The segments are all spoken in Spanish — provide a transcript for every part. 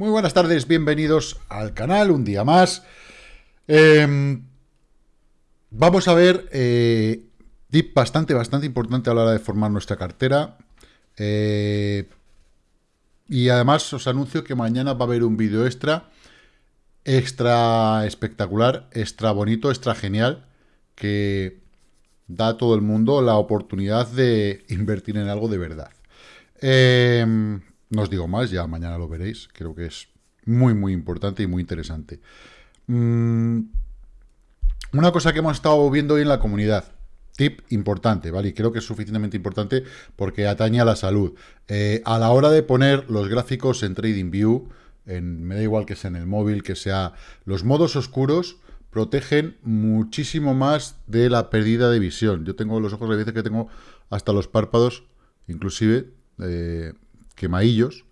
Muy buenas tardes, bienvenidos al canal, un día más. Em, vamos a ver eh, bastante, bastante importante a la hora de formar nuestra cartera. Eh, y además os anuncio que mañana va a haber un vídeo extra, extra espectacular, extra bonito, extra genial, que da a todo el mundo la oportunidad de invertir en algo de verdad. Eh, no os digo más, ya mañana lo veréis. Creo que es muy, muy importante y muy interesante. Mm, una cosa que hemos estado viendo hoy en la comunidad. Tip importante, ¿vale? Y creo que es suficientemente importante porque atañe a la salud. Eh, a la hora de poner los gráficos en TradingView, en, me da igual que sea en el móvil, que sea... Los modos oscuros protegen muchísimo más de la pérdida de visión. Yo tengo los ojos, a veces que tengo hasta los párpados, inclusive, eh, quemadillos,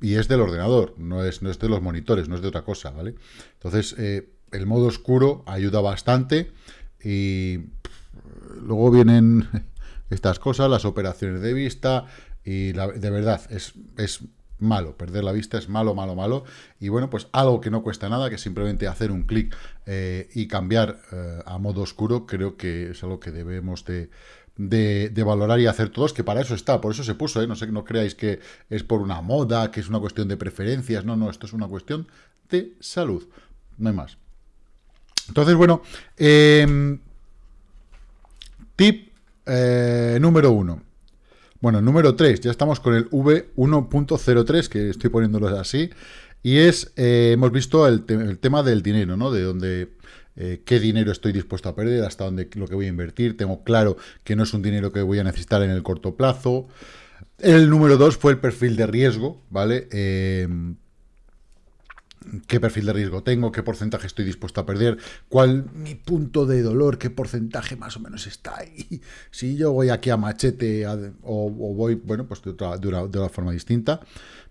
y es del ordenador, no es, no es de los monitores, no es de otra cosa, ¿vale? Entonces, eh, el modo oscuro ayuda bastante y luego vienen estas cosas, las operaciones de vista y de verdad, es, es malo, perder la vista es malo, malo, malo y bueno, pues algo que no cuesta nada, que simplemente hacer un clic eh, y cambiar eh, a modo oscuro, creo que es algo que debemos de de, valorar y hacer todos, que para eso está, por eso se puso, ¿eh? no sé, no creáis que es por una moda, que es una cuestión de preferencias, no, no, esto es una cuestión de salud, no hay más. Entonces, bueno, em, tip eh, número uno. Bueno, número 3, ya estamos con el V1.03, que estoy poniéndolo así, y es, eh, hemos visto el, el, tema del dinero, ¿no? De donde eh, qué dinero estoy dispuesto a perder, hasta dónde lo que voy a invertir, tengo claro que no es un dinero que voy a necesitar en el corto plazo. El número dos fue el perfil de riesgo, ¿vale? Em, qué perfil de riesgo tengo, qué porcentaje estoy dispuesto a perder, cuál mi punto de dolor, qué porcentaje más o menos está ahí. Si yo voy aquí a machete o, voy, bueno, pues de otra, de una, forma distinta,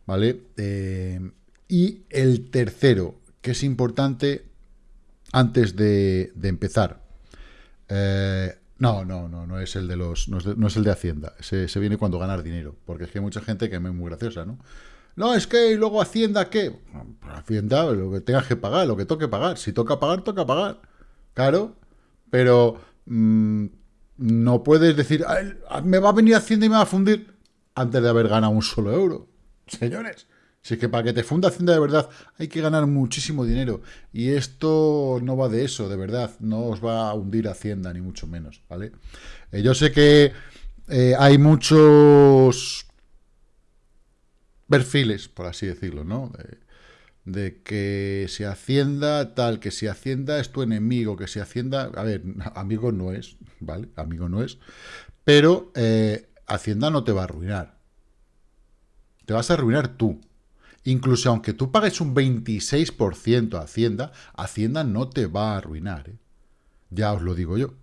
¿vale? Em, y el tercero, que es importante, antes de, empezar. Eh, no, no, no, no es el de los, no es, el de Hacienda. Se, viene cuando ganar dinero, porque es que hay mucha gente que es muy graciosa, ¿no? No, es que luego Hacienda, ¿qué? Hacienda, lo que tengas que pagar, lo que toque pagar. Si toca pagar, toca pagar. Claro, pero mm, no puedes decir, me va a venir Hacienda y me va a fundir antes de haber ganado un solo euro. Señores, si es que para que te funda Hacienda de verdad hay que ganar muchísimo dinero. Y esto no va de eso, de verdad. No os va a hundir Hacienda, ni mucho menos, ¿vale? Eh, yo sé que eh, hay muchos perfiles, por así decirlo, ¿no? De, que si Hacienda tal, que si Hacienda es tu enemigo, que si Hacienda... A ver, amigo no es, ¿vale? Amigo no es. Pero eh, Hacienda no te va a arruinar. Te vas a arruinar tú. Incluso aunque tú pagues un 26% a Hacienda, Hacienda no te va a arruinar. ¿eh? Ya os lo digo yo.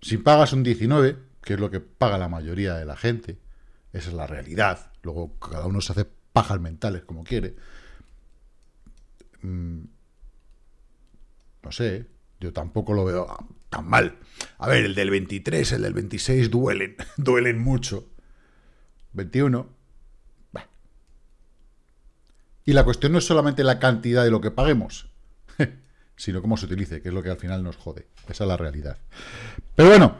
Si pagas un 19%, que es lo que paga la mayoría de la gente, esa es la realidad. Luego cada uno se hace pajas mentales como quiere. Mm, no sé, yo tampoco lo veo tan mal. A ver, el del 23, el del 26 duelen, duelen mucho. 21, y la cuestión no es solamente la cantidad de lo que paguemos, sino cómo se utilice, que es lo que al final nos jode. Esa es la realidad. Pero bueno,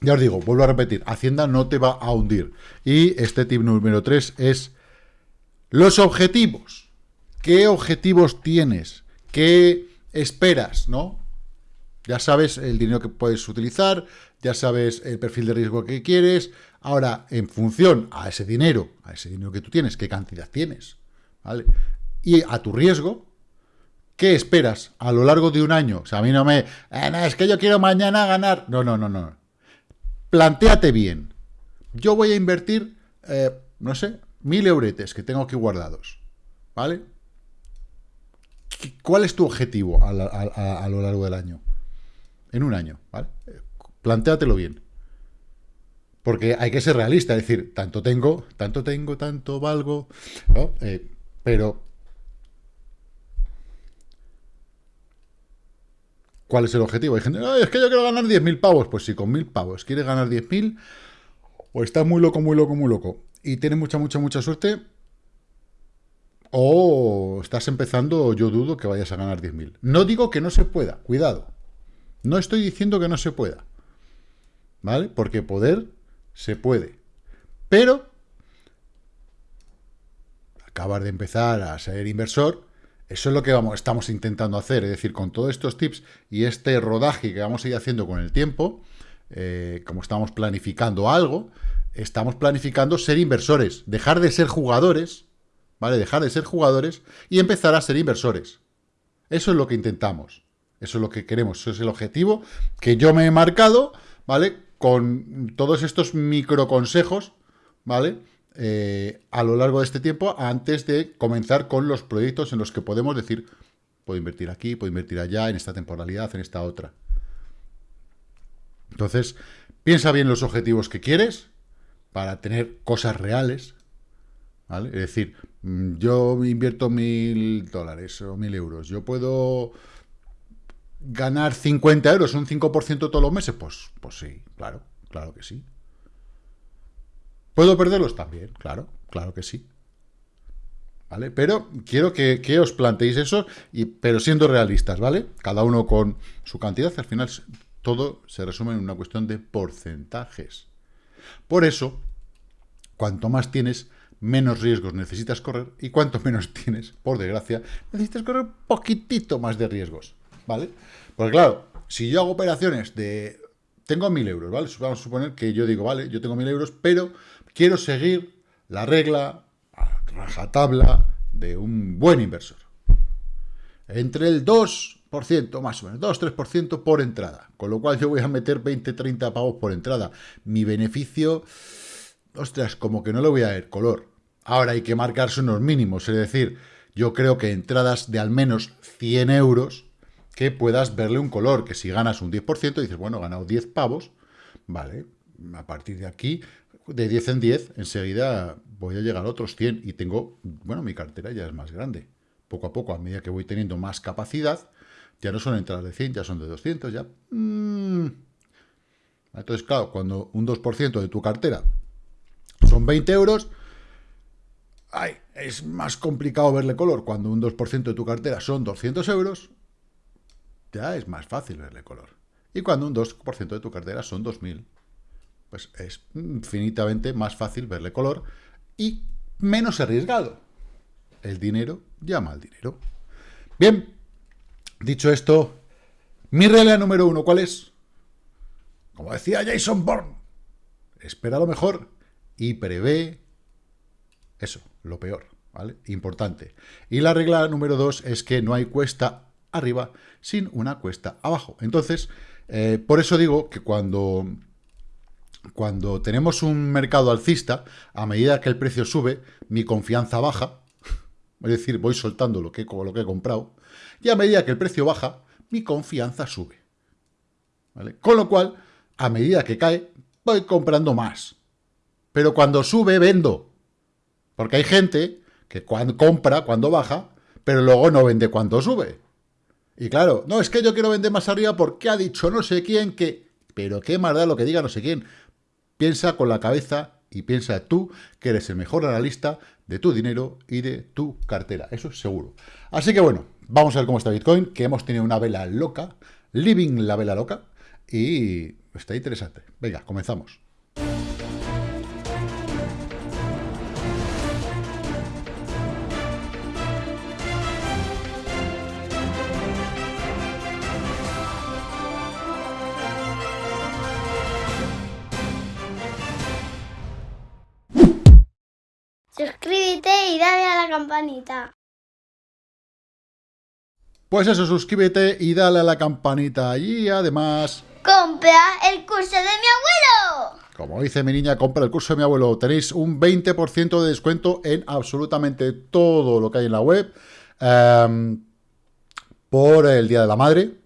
ya os digo, vuelvo a repetir, Hacienda no te va a hundir. Y este tip número 3 es los objetivos. ¿Qué objetivos tienes? ¿Qué esperas? ¿No? Ya sabes el dinero que puedes utilizar, ya sabes el perfil de riesgo que quieres. Ahora, en función a ese dinero, a ese dinero que tú tienes, ¿qué cantidad tienes? Y a tu riesgo, ¿qué esperas a lo largo de un año? O sea, a mí no me... Eh, es que yo quiero mañana ganar. No, no, no, no. Plantéate bien. Yo voy a invertir, eh, no sé, mil euretes que tengo aquí guardados. ¿Vale? ¿Cuál es tu objetivo a, a, lo largo del año? En un año, ¿vale? Plantéatelo bien. Porque hay que ser realista, es decir, tanto tengo, tanto tengo, tanto valgo, ¿no? Eh, pero, ¿cuál es el objetivo? Hay gente, es que yo quiero ganar 10.000 pavos. Pues si con 1.000 pavos quieres ganar 10.000, o estás muy loco, muy loco, muy loco, y tienes mucha, mucha, mucha suerte, o estás empezando, yo dudo que vayas a ganar 10.000. No digo que no se pueda, cuidado. No estoy diciendo que no se pueda. ¿Vale? Porque poder se puede. Pero acabar de empezar a ser inversor, eso es lo que vamos, estamos intentando hacer. Es decir, con todos estos tips y este rodaje que vamos a ir haciendo con el tiempo, eh, como estamos planificando algo, estamos planificando ser inversores, dejar de ser jugadores ¿vale? Dejar de ser jugadores y empezar a ser inversores. Eso es lo que intentamos. Eso es lo que queremos. Eso es el objetivo que yo me he marcado, ¿vale? Con todos estos microconsejos, ¿vale? Eh, a lo largo de este tiempo, antes de comenzar con los proyectos en los que podemos decir, puedo invertir aquí, puedo invertir allá, en esta temporalidad, en esta otra. Entonces, piensa bien los objetivos que quieres para tener cosas reales, ¿vale? Es decir, mm, yo invierto mil dólares o mil euros, yo puedo ganar 50 euros, un 5% todos los meses, pues, pues sí, claro, claro que sí. ¿Puedo perderlos también? Claro, claro que sí. ¿Vale? Pero quiero que, que, os planteéis eso, y, pero siendo realistas, ¿vale? Cada uno con su cantidad, al final todo se resume en una cuestión de porcentajes. Por eso, cuanto más tienes, menos riesgos necesitas correr y cuanto menos tienes, por desgracia, necesitas correr poquitito más de riesgos, ¿vale? Porque claro, si yo hago operaciones de... Tengo mil euros, ¿vale? Vamos a suponer que yo digo, vale, yo tengo mil euros, pero quiero seguir la regla, rajatabla, de un buen inversor. Entre el 2%, más o menos, 2-3% por entrada. Con lo cual yo voy a meter 20-30 pavos por entrada. Mi beneficio ostras, como que no le voy a ver color. Ahora hay que marcarse unos mínimos, es decir, yo creo que entradas de al menos 100 euros que puedas verle un color, que si ganas un 10%, dices, bueno, he ganado 10 pavos, vale, a partir de aquí, de 10 en 10, enseguida voy a llegar a otros 100 y tengo, bueno, mi cartera ya es más grande. Poco a poco, a medida que voy teniendo más capacidad, ya no son entradas de 100, ya son de 200, ya... Mm. Entonces, claro, cuando un 2% de tu cartera son 20 euros, ay, es más complicado verle color. Cuando un 2% de tu cartera son 200 euros, ya es más fácil verle color. Y cuando un 2% de tu cartera son 2.000, pues es infinitamente más fácil verle color y menos arriesgado. El dinero llama al dinero. Bien, dicho esto, mi regla número uno, ¿cuál es? Como decía Jason Bourne, espera lo mejor y prevé eso, lo peor, ¿vale? Importante. Y la regla número dos es que no hay cuesta arriba sin una cuesta abajo. Entonces, eh, por eso digo que cuando, cuando tenemos un mercado alcista, a medida que el precio sube, mi confianza baja, es decir, voy soltando lo que, he comprado, y a medida que el precio baja, mi confianza sube. ¿vale? Con lo cual, a medida que cae, voy comprando más. Pero cuando sube, vendo. Porque hay gente que compra cuando baja, pero luego no vende cuando sube. Y claro, no, es que yo quiero vender más arriba porque ha dicho no sé quién que... Pero qué más da lo que diga no sé quién. Piensa con la cabeza y piensa tú que eres el mejor analista de tu dinero y de tu cartera. Eso es seguro. Así que bueno, vamos a ver cómo está Bitcoin, que hemos tenido una vela loca, living la vela loca, y está interesante. Venga, comenzamos. Suscríbete y dale a la campanita. Pues eso, suscríbete y dale a la campanita. Y además... ¡Compra el curso de mi abuelo! Como dice mi niña, compra el curso de mi abuelo. Tenéis un 20% de descuento en absolutamente todo lo que hay en la web. Em, por el Día de la Madre.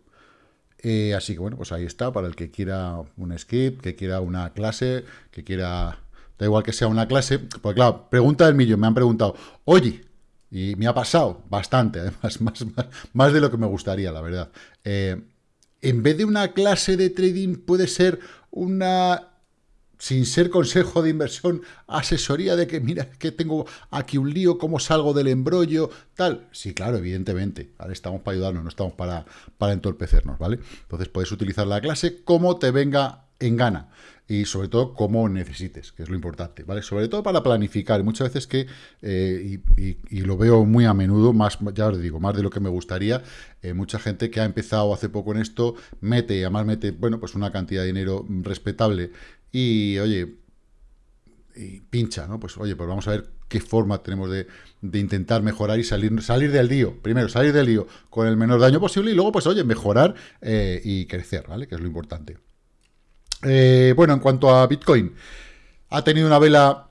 así que bueno, pues ahí está, para el que quiera un skip, que quiera una clase, que quiera da igual que sea una clase, pues claro, pregunta del millón, me han preguntado, oye, y me ha pasado bastante, además, más, más, de lo que me gustaría, la verdad. Eh, en vez de una clase de trading, puede ser una sin ser consejo de inversión, asesoría de que, mira, que tengo aquí un lío, cómo salgo del embrollo, tal. Sí, claro, evidentemente. Estamos para ayudarnos, no estamos para, para entorpecernos, ¿vale? Entonces puedes utilizar la clase como te venga en gana y sobre todo como necesites, que es lo importante, ¿vale? Sobre todo para planificar, muchas veces que, eh, y, lo veo muy a menudo, más, ya os digo, más de lo que me gustaría, eh, mucha gente que ha empezado hace poco en esto, mete, y además mete, bueno, pues una cantidad de dinero respetable, y oye, y pincha, ¿no? Pues oye, pues vamos a ver qué forma tenemos de, intentar mejorar y salir, salir del lío. Primero, salir del lío con el menor daño posible y luego, pues oye, mejorar eh, y crecer, ¿vale? Que es lo importante. Eh, bueno, en cuanto a Bitcoin, ha tenido una vela,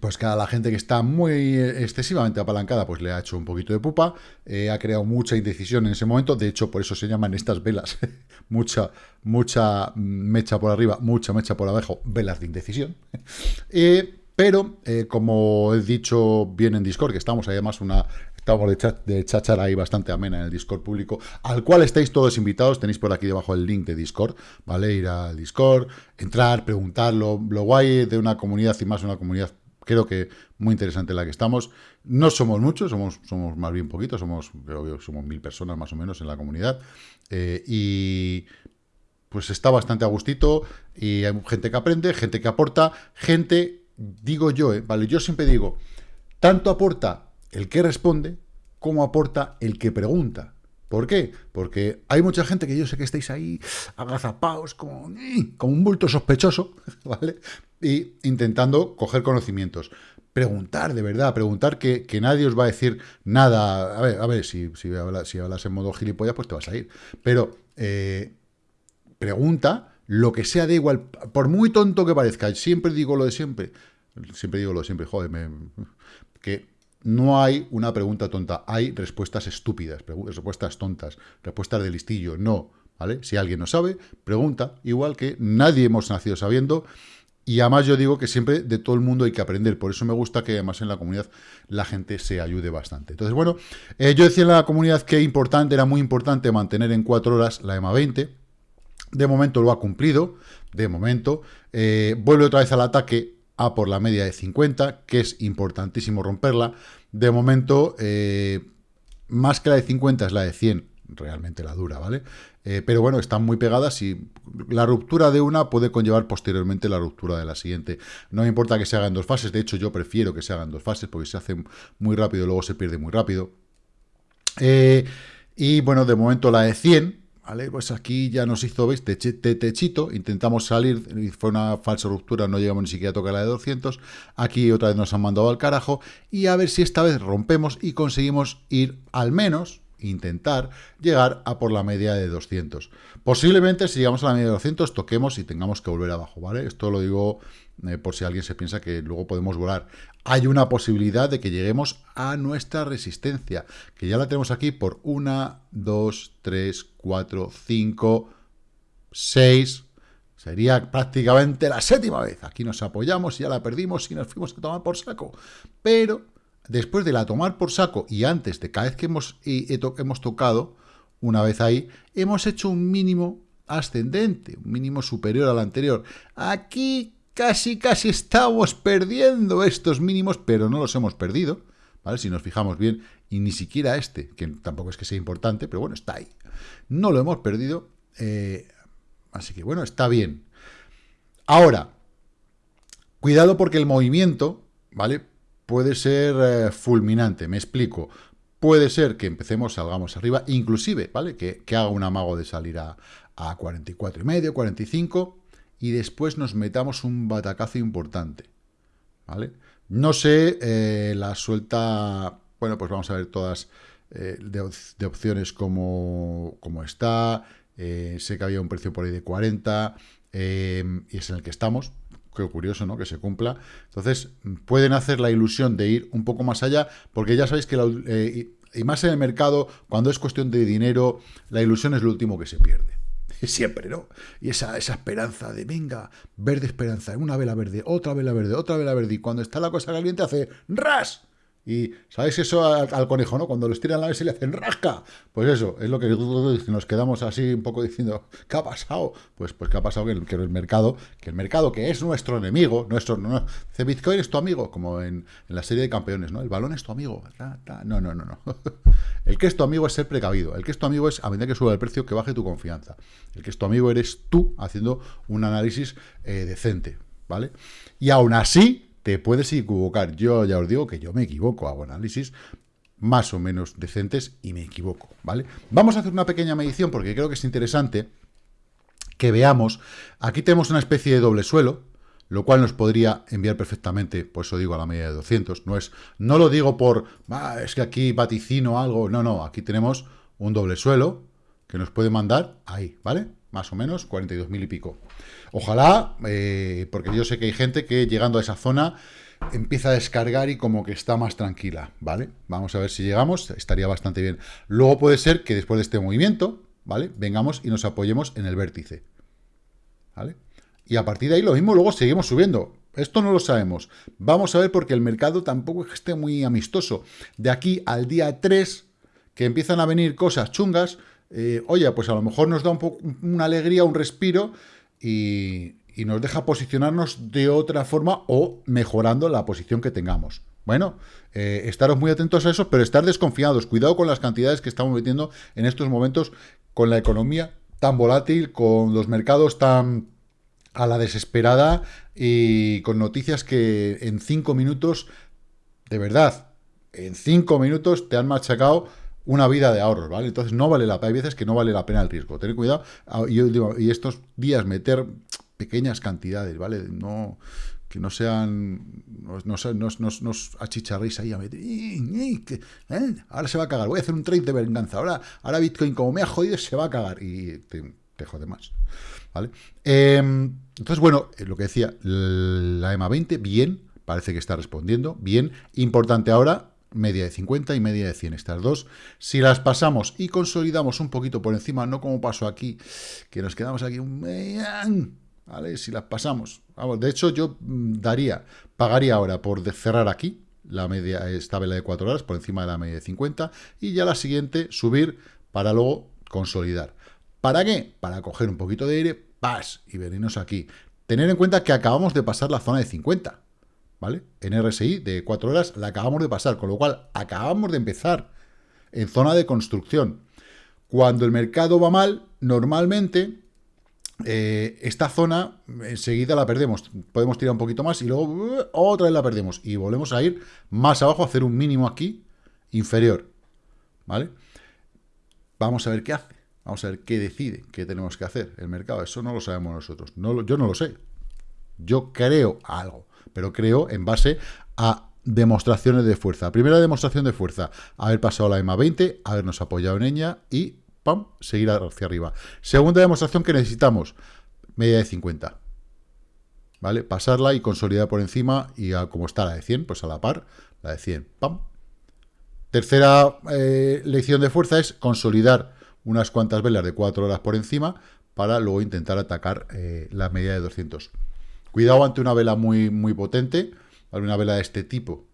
pues que a la gente que está muy excesivamente apalancada, pues le ha hecho un poquito de pupa, eh, ha creado mucha indecisión en ese momento, de hecho, por eso se llaman estas velas, mucha, mucha mecha por arriba, mucha mecha por abajo, velas de indecisión. Eh, pero, como he dicho bien en Discord, que estamos además una Estamos de, chachar ahí bastante amena en el Discord público, al cual estáis todos invitados. Tenéis por aquí debajo el link de Discord, ¿vale? Ir al Discord, entrar, preguntar. Lo, guay de una comunidad y más una comunidad creo que muy interesante la que estamos. No somos muchos, somos, somos más bien poquitos, somos, creo que somos mil personas más o menos en la comunidad. Eh, y pues está bastante a gustito y hay gente que aprende, gente que aporta, gente, digo yo, eh, ¿vale? Yo siempre digo, tanto aporta el que responde como aporta el que pregunta. ¿Por qué? Porque hay mucha gente que yo sé que estáis ahí agazapados como, como un bulto sospechoso, ¿vale? Y intentando coger conocimientos. Preguntar, de verdad, preguntar que, nadie os va a decir nada. A ver, a ver, si, hablas, en modo gilipollas, pues te vas a ir. Pero eh, pregunta lo que sea, de igual, por muy tonto que parezca, siempre digo lo de siempre, siempre digo lo de siempre, joder, que no hay una pregunta tonta, hay respuestas estúpidas, respuestas tontas, respuestas de listillo, no, ¿vale? Si alguien no sabe, pregunta, igual que nadie hemos nacido sabiendo, y además yo digo que siempre de todo el mundo hay que aprender, por eso me gusta que además en la comunidad la gente se ayude bastante. Entonces, bueno, eh, yo decía en la comunidad que importante, era muy importante mantener en cuatro horas la EMA 20, de momento lo ha cumplido, de momento, eh, vuelve otra vez al ataque, a por la media de 50, que es importantísimo romperla. De momento, eh, más que la de 50 es la de 100, realmente la dura, ¿vale? Eh, pero bueno, están muy pegadas y la ruptura de una puede conllevar posteriormente la ruptura de la siguiente. No me importa que se haga en dos fases, de hecho yo prefiero que se haga en dos fases porque se hace muy rápido y luego se pierde muy rápido. Eh, y bueno, de momento la de 100, ¿Vale? Pues aquí ya nos hizo, ¿veis? Techito, intentamos salir, fue una falsa ruptura, no llegamos ni siquiera a tocar la de 200, aquí otra vez nos han mandado al carajo, y a ver si esta vez rompemos y conseguimos ir al menos, intentar llegar a por la media de 200. Posiblemente si llegamos a la media de 200 toquemos y tengamos que volver abajo, ¿vale? Esto lo digo eh, por si alguien se piensa que luego podemos volar. Hay una posibilidad de que lleguemos a nuestra resistencia, que ya la tenemos aquí por 1, 2, 3, 4, 5, 6... Sería prácticamente la séptima vez. Aquí nos apoyamos y ya la perdimos y nos fuimos a tomar por saco. Pero después de la tomar por saco y antes de cada vez que hemos, hemos tocado, una vez ahí, hemos hecho un mínimo ascendente, un mínimo superior al anterior. Aquí casi, casi estamos perdiendo estos mínimos, pero no los hemos perdido, ¿vale? Si nos fijamos bien, y ni siquiera este, que tampoco es que sea importante, pero bueno, está ahí. No lo hemos perdido, eh, así que bueno, está bien. Ahora, cuidado porque el movimiento, ¿vale? Puede ser eh, fulminante, me explico. Puede ser que empecemos, salgamos arriba, inclusive, ¿vale? Que, haga un amago de salir a, a 44 y medio, 45, y después nos metamos un batacazo importante, ¿vale? No sé, eh, la suelta, bueno, pues vamos a ver todas eh, de, opciones como, como está, sé que había un precio por ahí de 40, y es en el que estamos, qué curioso, ¿no? Que se cumpla. Entonces, pueden hacer la ilusión de ir un poco más allá, porque ya sabéis que, y más en el mercado, cuando es cuestión de dinero, la ilusión es lo último que se pierde. siempre, ¿no? Y esa, esa esperanza de, venga, verde esperanza, una vela verde, otra vela verde, otra vela verde, y cuando está la cosa caliente hace ras, Y ¿sabéis eso al, conejo, no? Cuando los tiran a la vez y le hacen rasca. Pues eso, es lo que nos quedamos así un poco diciendo, ¿qué ha pasado? Pues, pues ¿qué ha pasado? Que el, que el mercado, que el mercado que es nuestro enemigo, nuestro, no, dice Bitcoin es tu amigo, como en, la serie de campeones, ¿no? El balón es tu amigo. No, no, no, no. El que es tu amigo es ser precavido. El que es tu amigo es, a medida que suba el precio, que baje tu confianza. El que es tu amigo eres tú haciendo un análisis eh, decente, ¿vale? Y aún así, te puedes equivocar. Yo ya os digo que yo me equivoco, hago análisis más o menos decentes y me equivoco, ¿vale? Vamos a hacer una pequeña medición porque creo que es interesante que veamos. Aquí tenemos una especie de doble suelo, lo cual nos podría enviar perfectamente, por eso digo a la media de 200. No, es, no lo digo por, ah, es que aquí vaticino algo, no, no, aquí tenemos un doble suelo que nos puede mandar ahí, ¿vale? Más o menos, 42.000 y pico. Ojalá, eh, porque yo sé que hay gente que llegando a esa zona empieza a descargar y como que está más tranquila, ¿vale? Vamos a ver si llegamos, estaría bastante bien. Luego puede ser que después de este movimiento, ¿vale? Vengamos y nos apoyemos en el vértice, ¿vale? Y a partir de ahí lo mismo, luego seguimos subiendo. Esto no lo sabemos. Vamos a ver porque el mercado tampoco esté muy amistoso. De aquí al día 3, que empiezan a venir cosas chungas, eh, oye, pues a lo mejor nos da un una alegría, un respiro, y, nos deja posicionarnos de otra forma o mejorando la posición que tengamos. Bueno, eh, estaros muy atentos a eso, pero estar desconfiados. Cuidado con las cantidades que estamos metiendo en estos momentos con la economía tan volátil, con los mercados tan a la desesperada y con noticias que en cinco minutos, de verdad, en cinco minutos te han machacado una vida de ahorros, ¿vale? Entonces no vale la pena, hay veces que no vale la pena el riesgo. Tener cuidado, ah, y, estos días meter pequeñas cantidades, ¿vale? No que no sean, no, no, achicharréis ahí a meter, ¿eh? ahora se va a cagar, voy a hacer un trade de venganza, ahora, ahora Bitcoin como me ha jodido se va a cagar y te, te jode más, ¿vale? Em, entonces, bueno, eh, lo que decía, la EMA 20, bien, parece que está respondiendo, bien, importante ahora, media de 50 y media de 100, estas dos. Si las pasamos y consolidamos un poquito por encima, no como pasó aquí, que nos quedamos aquí un... ¿Vale? Si las pasamos. Vamos, de hecho, yo mm, daría, pagaría ahora por cerrar aquí, la media, esta vela de 4 horas, por encima de la media de 50, y ya la siguiente subir para luego consolidar. ¿Para qué? Para coger un poquito de aire, pas, y venirnos aquí. Tener en cuenta que acabamos de pasar la zona de 50. ¿Vale? En RSI de 4 horas la acabamos de pasar, con lo cual acabamos de empezar en zona de construcción. Cuando el mercado va mal, normalmente eh, esta zona enseguida la perdemos. Podemos tirar un poquito más y luego uh, otra vez la perdemos. Y volvemos a ir más abajo, a hacer un mínimo aquí inferior. ¿Vale? Vamos a ver qué hace. Vamos a ver qué decide, qué tenemos que hacer el mercado. Eso no lo sabemos nosotros. No, yo no lo sé. Yo creo algo pero creo en base a demostraciones de fuerza. Primera demostración de fuerza, haber pasado la EMA 20, habernos apoyado en ella y ¡pam! seguir hacia arriba. Segunda demostración que necesitamos, media de 50. ¿Vale? Pasarla y consolidar por encima y como está la de 100, pues a la par, la de 100. ¡Pam! Tercera eh, lección de fuerza es consolidar unas cuantas velas de 4 horas por encima para luego intentar atacar eh, la media de 200. Cuidado ante una vela muy, muy potente, una vela de este tipo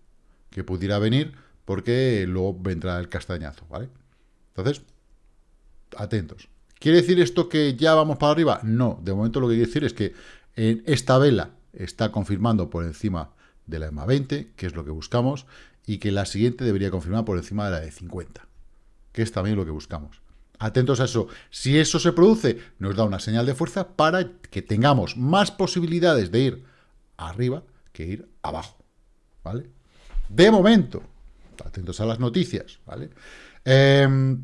que pudiera venir, porque luego vendrá el castañazo, ¿vale? Entonces, atentos. ¿Quiere decir esto que ya vamos para arriba? No, de momento lo que quiere decir es que en esta vela está confirmando por encima de la EMA 20, que es lo que buscamos, y que la siguiente debería confirmar por encima de la de 50, que es también lo que buscamos. Atentos a eso. Si eso se produce, nos da una señal de fuerza para que tengamos más posibilidades de ir arriba que ir abajo. ¿Vale? De momento, atentos a las noticias, ¿vale? Em,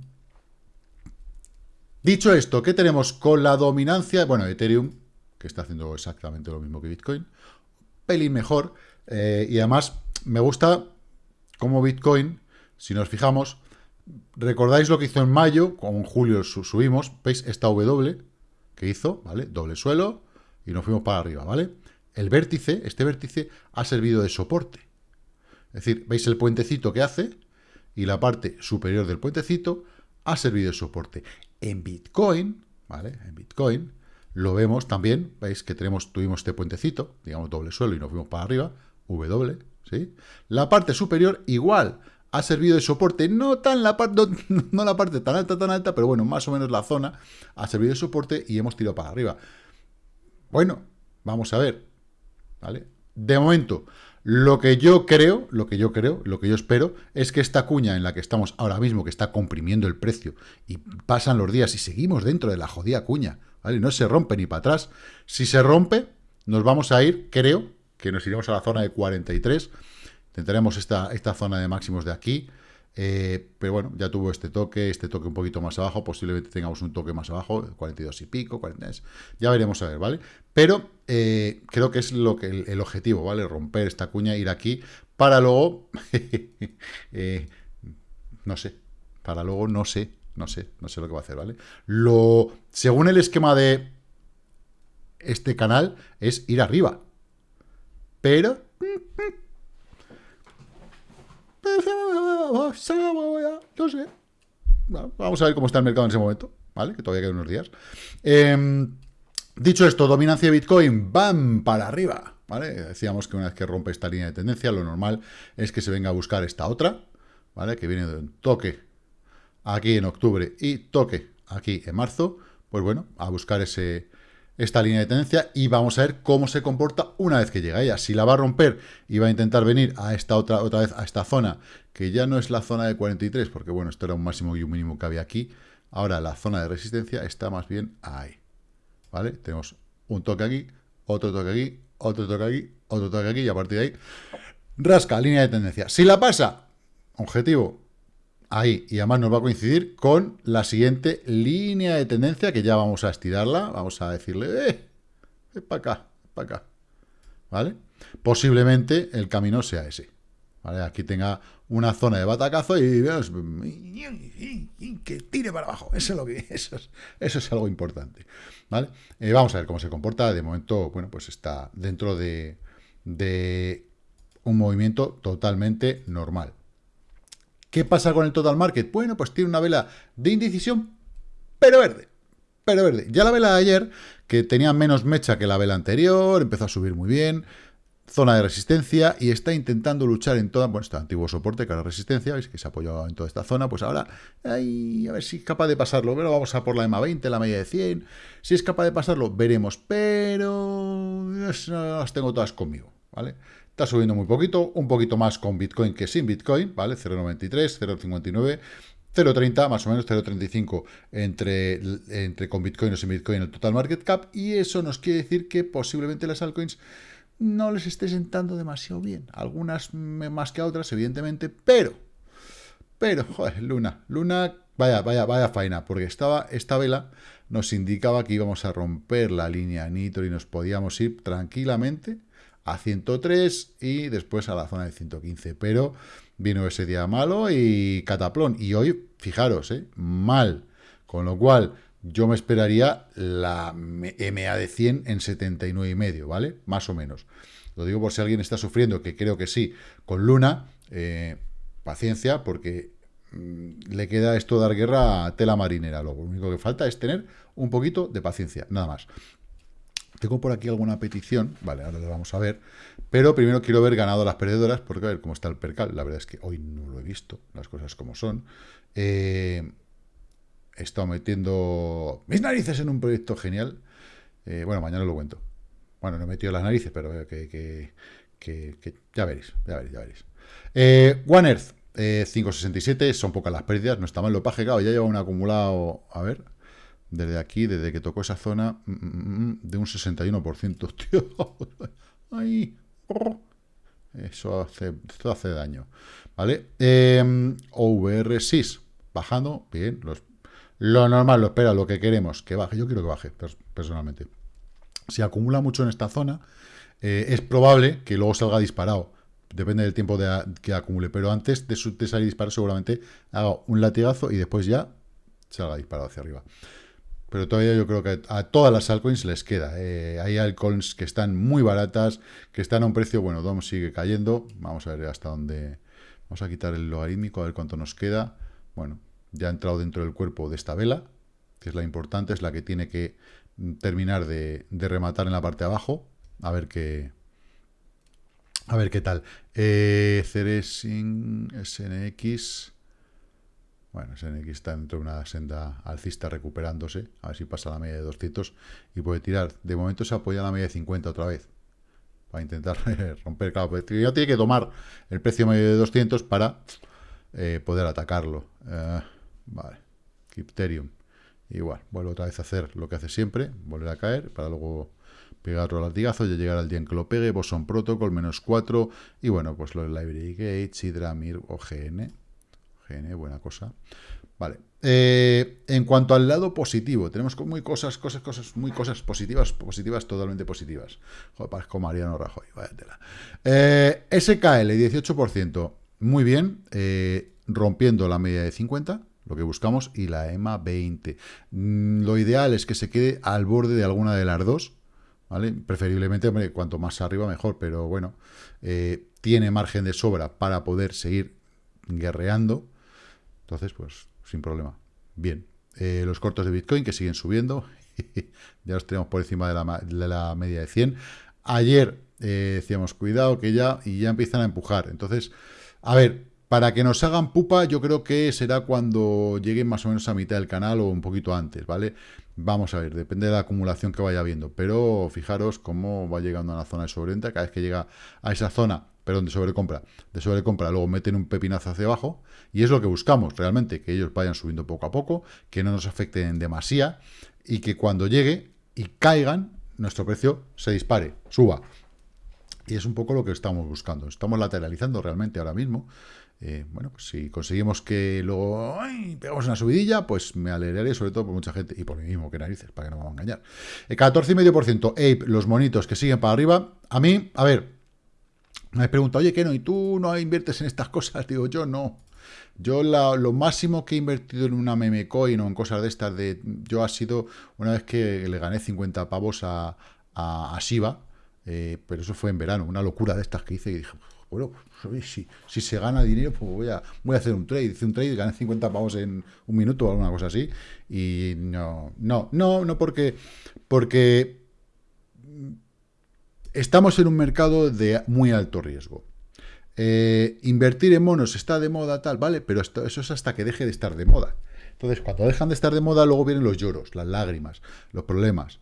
dicho esto, ¿qué tenemos con la dominancia? Bueno, Ethereum, que está haciendo exactamente lo mismo que Bitcoin, pelín mejor, eh, y además me gusta como Bitcoin, si nos fijamos, ¿Recordáis lo que hizo en mayo? Con julio subimos, ¿veis? Esta W que hizo, ¿vale? Doble suelo y nos fuimos para arriba, ¿vale? El vértice, este vértice, ha servido de soporte. Es decir, ¿veis el puentecito que hace? Y la parte superior del puentecito ha servido de soporte. En Bitcoin, ¿vale? En Bitcoin lo vemos también, ¿veis? Que tenemos, tuvimos este puentecito, digamos doble suelo y nos fuimos para arriba, W, ¿sí? La parte superior igual ha servido de soporte, no tan la parte, no, la parte tan alta, tan alta, pero bueno, más o menos la zona ha servido de soporte y hemos tirado para arriba. Bueno, vamos a ver, ¿vale? De momento, lo que yo creo, lo que yo creo, lo que yo espero, es que esta cuña en la que estamos ahora mismo, que está comprimiendo el precio, y pasan los días y seguimos dentro de la jodida cuña, ¿vale? No se rompe ni para atrás. Si se rompe, nos vamos a ir, creo, que nos iremos a la zona de 43, Intentaremos esta, esta zona de máximos de aquí, eh, pero bueno, ya tuvo este toque, este toque un poquito más abajo, posiblemente tengamos un toque más abajo, 42 y pico, 43, ya veremos a ver, ¿vale? Pero eh, creo que es lo que el, objetivo, ¿vale? Romper esta cuña, ir aquí, para luego, eh, no sé, para luego no sé, no sé, no sé lo que va a hacer, ¿vale? Lo, según el esquema de este canal, es ir arriba, pero no. Vamos a ver cómo está el mercado en ese momento, ¿vale? Que todavía quedan unos días. Em, dicho esto, dominancia de Bitcoin, ¡bam! Para arriba, ¿vale? Decíamos que una vez que rompe esta línea de tendencia, lo normal es que se venga a buscar esta otra, ¿vale? Que viene de un toque aquí en octubre y toque aquí en marzo. Pues bueno, a buscar ese, esta línea de tendencia y vamos a ver cómo se comporta una vez que llega ella. Si la va a romper y va a intentar venir a esta otra, otra vez, a esta zona, que ya no es la zona de 43, porque bueno, esto era un máximo y un mínimo que había aquí. Ahora la zona de resistencia está más bien ahí. ¿Vale? Tenemos un toque aquí, otro toque aquí, otro toque aquí, otro toque aquí y a partir de ahí rasca línea de tendencia. Si la pasa, objetivo ahí. Y además nos va a coincidir con la siguiente línea de tendencia, que ya vamos a estirarla. Vamos a decirle, eh, para acá, para acá. ¿Vale? Posiblemente el camino sea ese. ¿Vale? Aquí tenga una zona de batacazo y que tire para abajo. Eso es, lo que, eso eso es algo importante. ¿Vale? Eh, vamos a ver cómo se comporta. De momento, bueno, pues está dentro de, de un movimiento totalmente normal. ¿Qué pasa con el total market? Bueno, pues tiene una vela de indecisión, pero verde. Pero verde. Ya la vela de ayer, que tenía menos mecha que la vela anterior, empezó a subir muy bien, zona de resistencia, y está intentando luchar en toda, bueno, este antiguo soporte que era resistencia, veis que se apoyó en toda esta zona, pues ahora, a ver si es capaz de pasarlo, pero vamos a por la EMA 20, la media de 100, si es capaz de pasarlo, veremos, pero las tengo todas conmigo, ¿vale? Está subiendo muy poquito, un poquito más con Bitcoin que sin Bitcoin, ¿vale? 0,93, 0,59, 0,30, más o menos 0,35 entre, entre con Bitcoin o sin Bitcoin el total market cap, y eso nos quiere decir que posiblemente las altcoins no les esté sentando demasiado bien. Algunas más que otras, evidentemente, pero, pero, joder, Luna, Luna, vaya, vaya, vaya faena, porque estaba, esta vela nos indicaba que íbamos a romper la línea Nitro y nos podíamos ir tranquilamente a 103 y después a la zona de 115. Pero vino ese día malo y cataplón. Y hoy, fijaros, ¿eh? mal. Con lo cual, yo me esperaría la MA de 100 en 79 y medio, ¿vale? Más o menos. Lo digo por si alguien está sufriendo, que creo que sí, con Luna, eh, paciencia, porque mm, le queda esto dar guerra a tela marinera. Lo único que falta es tener un poquito de paciencia, nada más. Tengo por aquí alguna petición, vale, ahora lo vamos a ver, pero primero quiero ver ganado las perdedoras, porque a ver cómo está el percal, la verdad es que hoy no lo he visto, las cosas como son. Eh, he estado metiendo mis narices en un proyecto genial, eh, bueno, mañana lo cuento. Bueno, no he metido las narices, pero que, ya veréis, ya veréis, ya veréis. Eh, One Earth, 567, son pocas las pérdidas, no está mal lo paje, claro, ya lleva un acumulado, a ver, desde aquí, desde que tocó esa zona, mm, mm, mm, de un 61%, tío. Ay, eso hace, hace daño. ¿Vale? Eh, OVR6, bajando, bien, lo normal, lo espera, lo que queremos, que baje. Yo quiero que baje, personalmente. Si acumula mucho en esta zona, eh, es probable que luego salga disparado. Depende del tiempo que acumule, pero antes de salir disparado seguramente haga un latigazo y después ya salga disparado hacia arriba pero todavía yo creo que a todas las altcoins les queda. Eh, hay altcoins que están muy baratas, que están a un precio, bueno, DOM sigue cayendo, vamos a ver hasta dónde, vamos a quitar el logarítmico, a ver cuánto nos queda. Bueno, ya ha entrado dentro del cuerpo de esta vela, que es la importante, es la que tiene que terminar de, rematar en la parte de abajo, a ver qué, A ver qué tal. Eh, Ceresin, SNX. Bueno, SNX está dentro de una senda alcista recuperándose. A ver si pasa la media de 200 y puede tirar. De momento se apoya la media de 50 otra vez. Para intentar romper. Claro, ya tiene que tomar el precio medio de 200 para eh, poder atacarlo. Eh, vale. Crypterium. Igual, vuelve otra vez a hacer lo que hace siempre. Volver a caer para luego pegar otro latigazo, ya llegar al día en que lo pegue, Boson Protocol, menos 4, y bueno, pues los Library Gates, Hydramir o GN. GN, buena cosa. Vale. Eh, en cuanto al lado positivo, tenemos muy cosas, cosas, cosas, muy cosas positivas, positivas, totalmente positivas. Joder, parezco Mariano Rajoy, vaya tela. Eh, SKL, 18%, muy bien, eh, rompiendo la media de 50, lo que buscamos, y la EMA 20. Mm, lo ideal es que se quede al borde de alguna de las dos, ¿vale? Preferiblemente, cuanto más arriba mejor, pero bueno, eh, tiene margen de sobra para poder seguir guerreando, entonces, pues, sin problema. Bien, eh, los cortos de Bitcoin que siguen subiendo, ya los tenemos por encima de la, media de 100. Ayer eh, decíamos, cuidado que ya, y ya empiezan a empujar, entonces, a ver, para que nos hagan pupa, yo creo que será cuando lleguen más o menos a mitad del canal o un poquito antes, ¿vale? Vamos a ver, depende de la acumulación que vaya viendo, pero fijaros cómo va llegando a la zona de sobreventa, cada vez que llega a esa zona, perdón, de sobrecompra, de sobrecompra, luego meten un pepinazo hacia abajo, y es lo que buscamos realmente, que ellos vayan subiendo poco a poco, que no nos afecten en demasía, y que cuando llegue y caigan, nuestro precio se dispare, suba. Y es un poco lo que estamos buscando. Estamos lateralizando realmente ahora mismo. Eh, bueno, pues si conseguimos que luego pegamos una subidilla, pues me alegraré, sobre todo por mucha gente, y por mí mismo, que narices, para que no me van a engañar. El 14,5% Ape, los monitos que siguen para arriba. A mí, a ver, me preguntado, oye, ¿qué no? ¿Y tú no inviertes en estas cosas? Digo, yo no. Yo lo máximo que he invertido en una meme coin o en cosas de estas, de yo ha sido una vez que le gané 50 pavos a, a, Shiba, eh, pero eso fue en verano, una locura de estas que hice y dije, bueno, si, si se gana dinero, pues voy a, voy a hacer un trade. Hice un trade y gané 50 pavos en un minuto o alguna cosa así. Y no, no, no, no porque, porque estamos en un mercado de muy alto riesgo. Eh, invertir en monos está de moda, tal, ¿vale? Pero esto, eso es hasta que deje de estar de moda. Entonces, cuando dejan de estar de moda, luego vienen los lloros, las lágrimas, los problemas.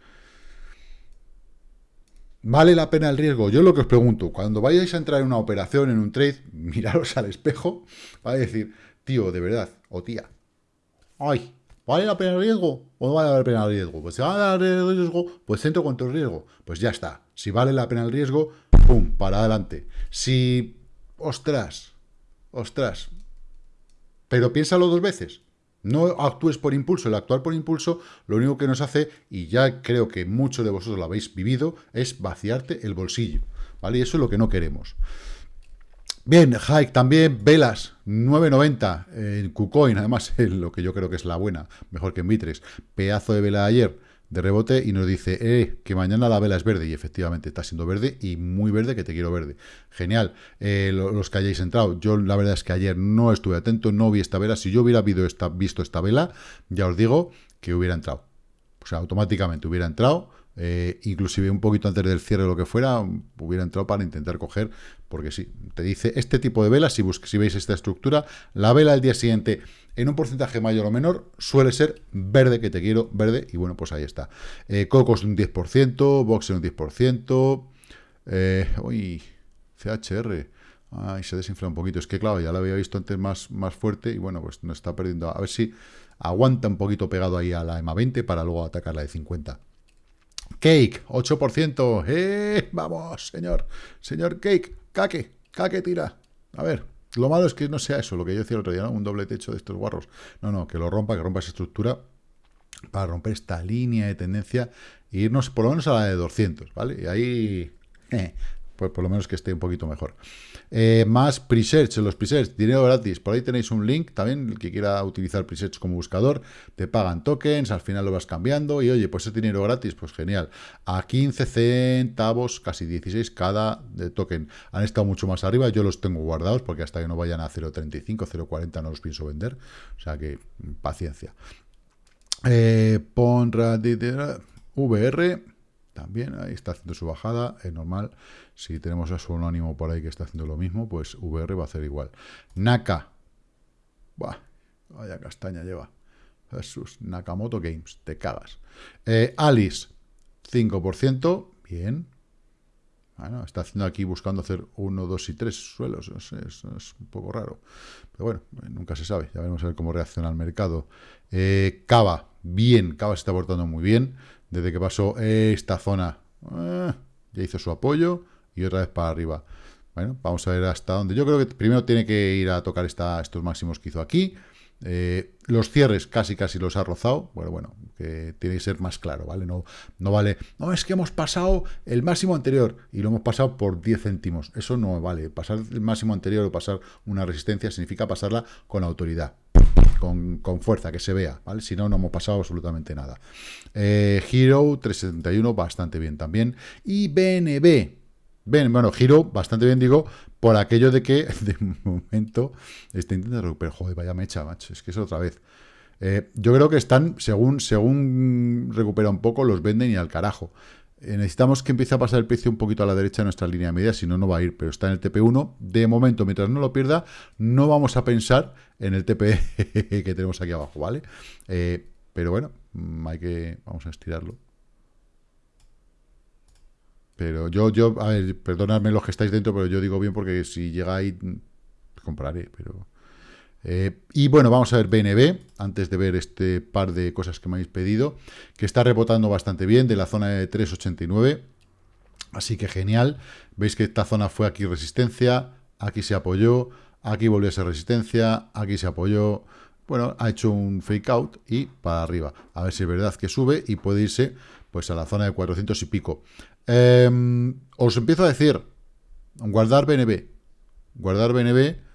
¿Vale la pena el riesgo? Yo lo que os pregunto, cuando vayáis a entrar en una operación, en un trade, miraros al espejo, va a decir, tío, de verdad, o tía, ay, ¿vale la pena el riesgo o no vale la pena el riesgo? Pues si vale la pena el riesgo, pues centro contra el riesgo. Pues ya está. Si vale la pena el riesgo, pum, para adelante. Si, ostras, ostras, pero piénsalo dos veces. No actúes por impulso. El actuar por impulso lo único que nos hace, y ya creo que muchos de vosotros lo habéis vivido, es vaciarte el bolsillo. ¿Vale? Y eso es lo que no queremos. Bien, Hike también, velas, 9.90 en KuCoin, además lo que yo creo que es la buena, mejor que en Bitres. Pedazo de vela ayer, de rebote y nos dice eh, que mañana la vela es verde y efectivamente está siendo verde y muy verde que te quiero verde. Genial. Eh, los que hayáis entrado, yo la verdad es que ayer no estuve atento, no vi esta vela. Si yo hubiera visto esta vela, ya os digo que hubiera entrado. O sea, automáticamente hubiera entrado eh, inclusive un poquito antes del cierre o lo que fuera, hubiera entrado para intentar coger, porque sí, te dice este tipo de vela, si, si veis esta estructura, la vela al día siguiente, en un porcentaje mayor o menor, suele ser verde, que te quiero, verde, y bueno, pues ahí está. Eh, Cocos un 10%, Boxer un 10%, eh, uy, CHR, ay, se desinfla un poquito, es que claro, ya lo había visto antes más, más fuerte, y bueno, pues nos está perdiendo, a ver si aguanta un poquito pegado ahí a la EMA 20 para luego atacar la de 50. Cake, 8%. ¡Eh! Vamos, señor. Señor Cake, caque, caque tira. A ver, lo malo es que no sea eso, lo que yo decía el otro día, ¿no? Un doble techo de estos guarros. No, no, que lo rompa, que rompa esa estructura para romper esta línea de tendencia e irnos por lo menos a la de 200, ¿vale? Y ahí, eh, pues por lo menos que esté un poquito mejor. Eh, más presets, los presets, dinero gratis. Por ahí tenéis un link también, el que quiera utilizar presets como buscador, te pagan tokens, al final lo vas cambiando y oye, pues es dinero gratis, pues genial. A 15 centavos, casi 16 cada de token. Han estado mucho más arriba, yo los tengo guardados porque hasta que no vayan a 0.35, 0.40 no los pienso vender. O sea que paciencia. Eh, VR también ahí está haciendo su bajada, es normal. Si tenemos a su anónimo por ahí que está haciendo lo mismo, pues VR va a hacer igual. Naka, vaya castaña lleva. Jesús, Nakamoto Games, te cagas. Eh, Alice, 5%, bien. Bueno, está haciendo aquí buscando hacer 1, 2 y 3 suelos, es, un poco raro. Pero bueno, nunca se sabe, ya veremos a ver cómo reacciona el mercado. Eh, Cava, bien, Cava se está portando muy bien. Desde que pasó esta zona, eh, ya hizo su apoyo y otra vez para arriba. Bueno, vamos a ver hasta dónde. Yo creo que primero tiene que ir a tocar estos máximos que hizo aquí. Eh, los cierres casi casi los ha rozado. Bueno, bueno, que tiene que ser más claro, ¿vale? No, no vale, no, es que hemos pasado el máximo anterior y lo hemos pasado por 10 céntimos. Eso no vale. Pasar el máximo anterior o pasar una resistencia significa pasarla con autoridad. Con, fuerza, que se vea, ¿vale? Si no, no hemos pasado absolutamente nada. Eh, Hero 371, bastante bien también. Y BNB, bueno, giro bastante bien, digo, por aquello de que de momento está intentando recuperar. Joder, vaya mecha, macho, es que es otra vez. Eh, yo creo que están, según, según recupera un poco, los venden y al carajo. Eh, necesitamos que empiece a pasar el precio un poquito a la derecha de nuestra línea media, si no, no va a ir, pero está en el TP1. De momento, mientras no lo pierda, no vamos a pensar en el TP que tenemos aquí abajo, ¿vale? Eh, pero bueno, mm, hay que, vamos a estirarlo. Pero yo, yo, a ver, perdonadme los que estáis dentro, pero yo digo bien porque si llega ahí, compraré, pero... Eh, y bueno, vamos a ver BNB, antes de ver este par de cosas que me habéis pedido, que está rebotando bastante bien de la zona de 389, así que genial. Veis que esta zona fue aquí resistencia, aquí se apoyó, aquí volvió a ser resistencia, aquí se apoyó, bueno, ha hecho un fake out y para arriba. A ver si es verdad que sube y puede irse pues a la zona de 400 y pico. Em, os empiezo a decir, guardar BNB. Guardar BNB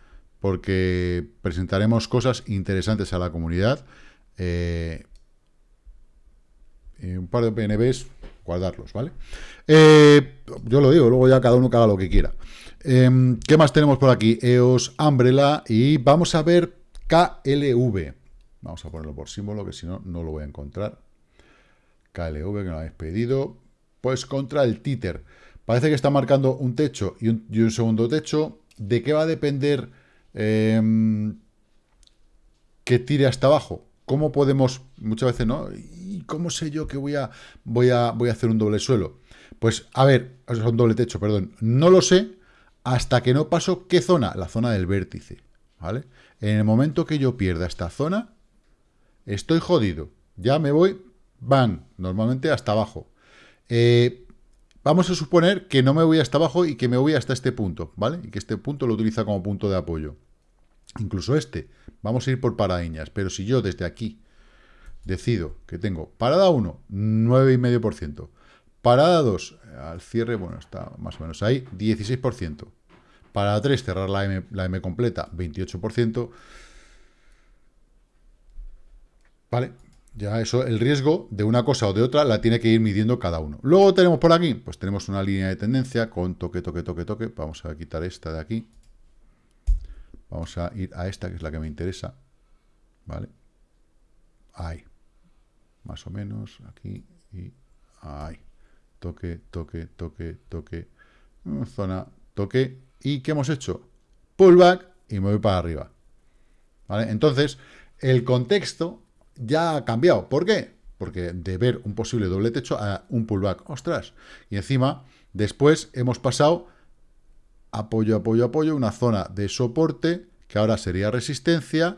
porque presentaremos cosas interesantes a la comunidad. Eh, un par de BNBs, guardarlos, ¿vale? Eh, yo lo digo, luego ya cada uno haga lo que quiera. Em, ¿Qué más tenemos por aquí? EOS, Umbrella y vamos a ver KLV. Vamos a ponerlo por símbolo, que si no, no lo voy a encontrar. KLV, que lo habéis pedido. Pues contra el títer. Parece que está marcando un techo y un, segundo techo. ¿De qué va a depender em, que tire hasta abajo? ¿Cómo podemos, muchas veces, no? ¿Y cómo sé yo que voy a, voy a, voy a hacer un doble suelo? Pues, a ver, es un doble techo, perdón. No lo sé hasta que no paso qué zona, la zona del vértice, ¿vale? En el momento que yo pierda esta zona, estoy jodido. Ya me voy, van, normalmente hasta abajo. Eh, vamos a suponer que no me voy hasta abajo y que me voy hasta este punto, ¿vale? Y que este punto lo utiliza como punto de apoyo. Incluso este. Vamos a ir por paradiñas. Pero si yo desde aquí decido que tengo parada 1, 9,5%. Parada 2, al cierre, bueno, está más o menos ahí, 16%. Parada 3, cerrar la M, la M completa, 28%. ¿Vale? Ya eso, el riesgo de una cosa o de otra la tiene que ir midiendo cada uno. Luego tenemos por aquí, pues tenemos una línea de tendencia con toque, toque, toque, toque. Vamos a quitar esta de aquí. Vamos a ir a esta, que es la que me interesa. ¿Vale? Ahí. Más o menos, aquí y ahí. Toque, toque, toque, toque. Zona, toque. ¿Y qué hemos hecho? Pullback y me voy para arriba. ¿Vale? Entonces, el contexto ya ha cambiado. ¿Por qué? Porque de ver un posible doble techo a un pullback. ¡Ostras! Y encima, después hemos pasado apoyo, apoyo, apoyo, una zona de soporte, que ahora sería resistencia,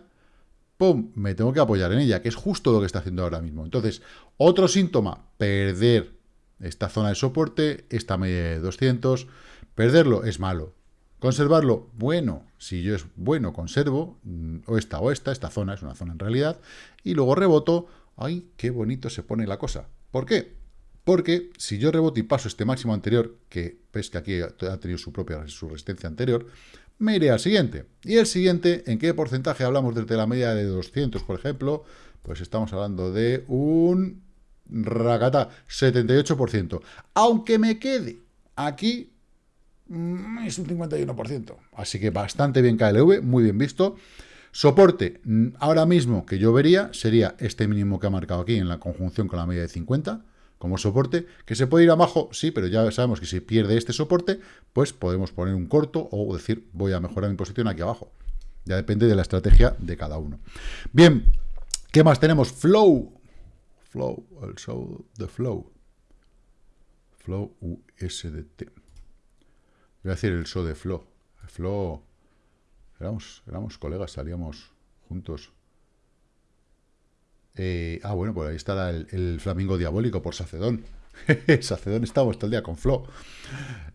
¡pum! Me tengo que apoyar en ella, que es justo lo que está haciendo ahora mismo. Entonces, otro síntoma, perder esta zona de soporte, esta media de 200, perderlo es malo. Conservarlo, bueno, si yo es bueno, conservo, mm, o esta o esta, esta zona es una zona en realidad, y luego reboto, ¡ay, qué bonito se pone la cosa! ¿Por qué? Porque si yo reboto y paso este máximo anterior, que ves que aquí ha tenido su propia su resistencia anterior, me iré al siguiente. Y el siguiente, ¿en qué porcentaje hablamos desde la media de 200, por ejemplo? Pues estamos hablando de un racata, 78%. Aunque me quede aquí es un 51%. Así que bastante bien KLV, muy bien visto. Soporte, mm, ahora mismo que yo vería, sería este mínimo que ha marcado aquí en la conjunción con la media de 50, como soporte, que se puede ir abajo, sí, pero ya sabemos que si pierde este soporte, pues podemos poner un corto o decir, voy a mejorar mi posición aquí abajo. Ya depende de la estrategia de cada uno. Bien, ¿qué más tenemos? Flow. Flow, el show de Flow. Flow USDT. Voy a decir el show de Flow. Flow. Éramos, éramos colegas, salíamos juntos. Eh, ah, bueno, por ahí estará el, flamingo diabólico por Sacedón. Sacedón estamos todo el día con Flo.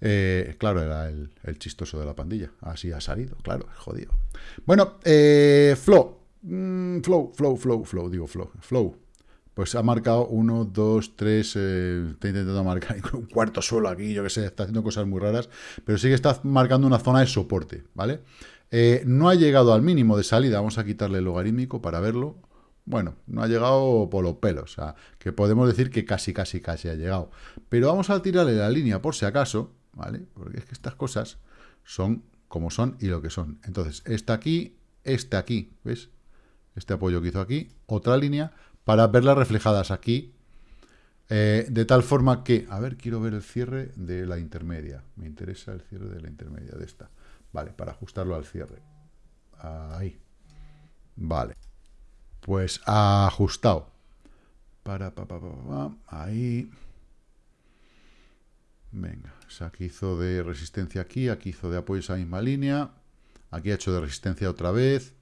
Eh, claro, era el, chistoso de la pandilla. Así ha salido, claro, jodido. Bueno, eh, Flo. Mm, flow, flow, flow, flow, digo flow. Flow. Pues ha marcado uno, dos, tres, está intentando marcar un cuarto suelo aquí, yo que sé, está haciendo cosas muy raras, pero sí que está marcando una zona de soporte, ¿vale? no ha llegado al mínimo de salida, vamos a quitarle el logarítmico para verlo, bueno, no ha llegado por los pelos, o sea, que podemos decir que casi, casi, casi ha llegado. Pero vamos a tirarle la línea por si acaso, ¿vale? Porque es que estas cosas son como son y lo que son. Entonces, esta aquí, este aquí, ¿ves? Este apoyo que hizo aquí, otra línea, para verlas reflejadas aquí, eh, de tal forma que, a ver, quiero ver el cierre de la intermedia. Me interesa el cierre de la intermedia de esta. Vale, para ajustarlo al cierre. Ahí. Vale pues ajustado. Para, pa, pa, pa, ahí. Venga, aquí hizo de resistencia aquí, aquí hizo de apoyo esa misma línea, aquí ha hecho de resistencia otra vez,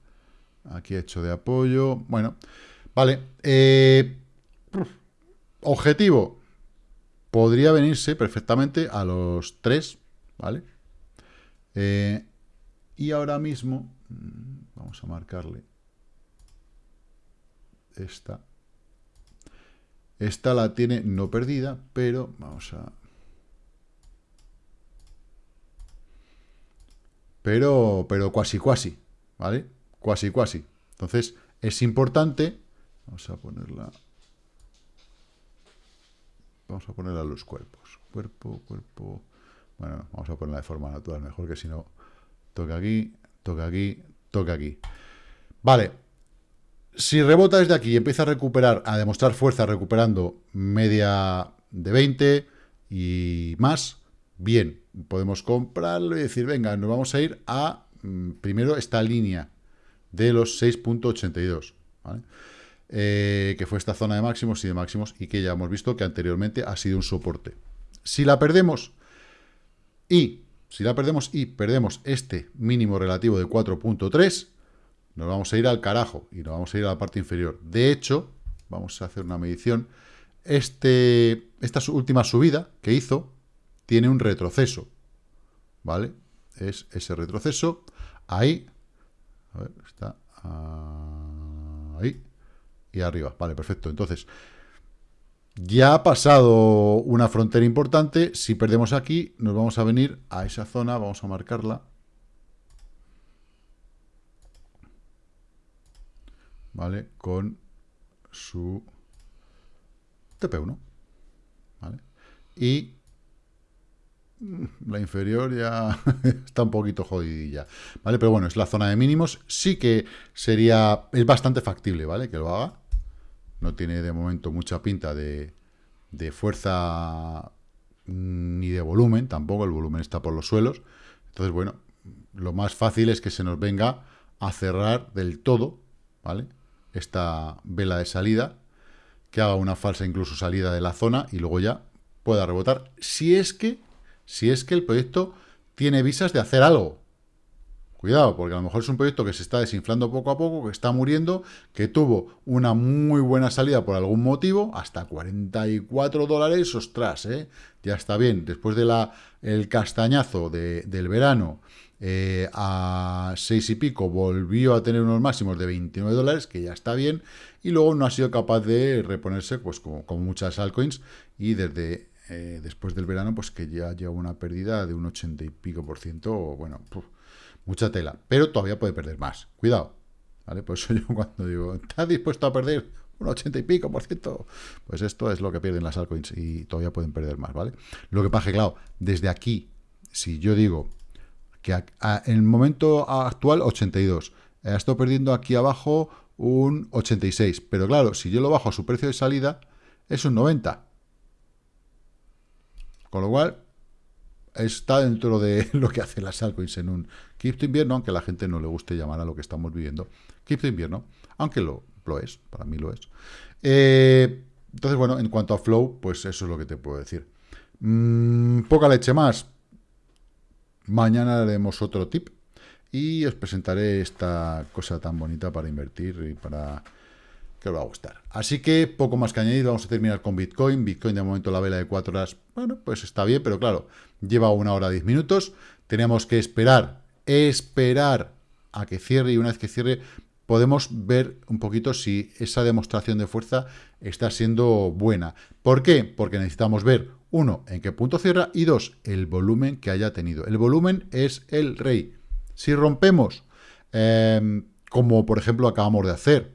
aquí ha hecho de apoyo, bueno, vale, eh, objetivo, podría venirse perfectamente a los 3, ¿vale? Eh, y ahora mismo, mm, vamos a marcarle, esta. Esta la tiene no perdida, pero vamos a... Pero, pero cuasi cuasi, ¿vale? Cuasi cuasi. Entonces, es importante... Vamos a ponerla... Vamos a ponerla a los cuerpos. Cuerpo, cuerpo... Bueno, vamos a ponerla de forma natural, mejor que si no... Toca aquí, toca aquí, toca aquí. Vale, si rebota desde aquí y empieza a recuperar, a demostrar fuerza recuperando media de 20 y más, bien, podemos comprarlo y decir, venga, nos vamos a ir a, mm, primero, esta línea de los 6.82, eh, que fue esta zona de máximos y de máximos y que ya hemos visto que anteriormente ha sido un soporte. Si la perdemos y, si la perdemos y perdemos este mínimo relativo de 4.3, nos vamos a ir al carajo y nos vamos a ir a la parte inferior. De hecho, vamos a hacer una medición. Este, esta última subida que hizo tiene un retroceso, ¿vale? Es ese retroceso, ahí, está ahí y arriba, vale, perfecto. Entonces, ya ha pasado una frontera importante, si perdemos aquí, nos vamos a venir a esa zona, vamos a marcarla, ¿vale? Con su TP1, ¿vale? Y la inferior ya está un poquito jodidilla, ¿vale? Pero bueno, es la zona de mínimos, sí que sería, es bastante factible, ¿vale? Que lo haga, no tiene de momento mucha pinta de, de fuerza ni de volumen, tampoco, el volumen está por los suelos, entonces, bueno, lo más fácil es que se nos venga a cerrar del todo, ¿vale? esta vela de salida, que haga una falsa incluso salida de la zona y luego ya pueda rebotar, si es que, si es que el proyecto tiene visas de hacer algo. Cuidado, porque a lo mejor es un proyecto que se está desinflando poco a poco, que está muriendo, que tuvo una muy buena salida por algún motivo, hasta 44 dólares, ostras, ¿eh? ya está bien. Después del el castañazo del verano, eh, a 6 y pico volvió a tener unos máximos de 29 dólares, que ya está bien, y luego no ha sido capaz de reponerse, pues como, muchas altcoins, y desde eh, después del verano, pues que ya lleva una pérdida de un 80 y pico por ciento, bueno, mucha tela, pero todavía puede perder más, cuidado, ¿vale? Por eso yo cuando digo, ¿estás dispuesto a perder un 80 y pico por ciento? Pues esto es lo que pierden las altcoins y todavía pueden perder más, ¿vale? Lo que pasa que, claro, desde aquí, si yo digo, que en el momento actual 82. Ha estado perdiendo aquí abajo un 86. Pero claro, si yo lo bajo a su precio de salida, es un 90. Con lo cual, está dentro de lo que hace las altcoins en un cripto invierno, aunque a la gente no le guste llamar a lo que estamos viviendo cripto invierno, aunque lo, lo es, para mí lo es. Eh, entonces, bueno, en cuanto a flow, pues eso es lo que te puedo decir. Mm, poca leche más. Mañana haremos otro tip y os presentaré esta cosa tan bonita para invertir y para que os va a gustar. Así que poco más que añadir, vamos a terminar con Bitcoin. Bitcoin de momento la vela de 4 horas, bueno, pues está bien, pero claro, lleva una hora 10 minutos. Tenemos que esperar, esperar a que cierre y una vez que cierre podemos ver un poquito si esa demostración de fuerza está siendo buena. ¿Por qué? Porque necesitamos ver, uno, en qué punto cierra y dos, el volumen que haya tenido. El volumen es el rey. Si rompemos, em, como por ejemplo acabamos de hacer,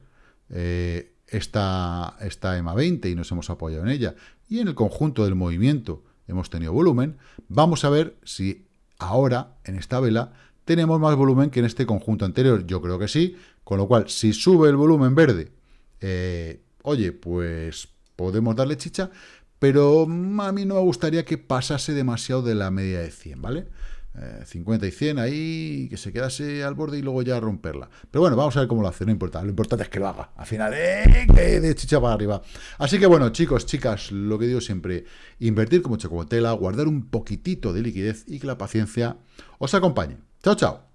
eh, esta, esta EMA 20 y nos hemos apoyado en ella, y en el conjunto del movimiento hemos tenido volumen, vamos a ver si ahora, en esta vela, tenemos más volumen que en este conjunto anterior. Yo creo que sí, con lo cual, si sube el volumen verde, eh, oye, pues podemos darle chicha, pero a mí no me gustaría que pasase demasiado de la media de 100, ¿vale? 50 eh, y 100 ahí, que se quedase al borde y luego ya romperla. Pero bueno, vamos a ver cómo lo hace, no importa. Lo importante es que lo haga. Al final, eh, de chicha para arriba. Así que bueno, chicos, chicas, lo que digo siempre, invertir como chocolatela, guardar un poquitito de liquidez y que la paciencia os acompañe. Chao, chao.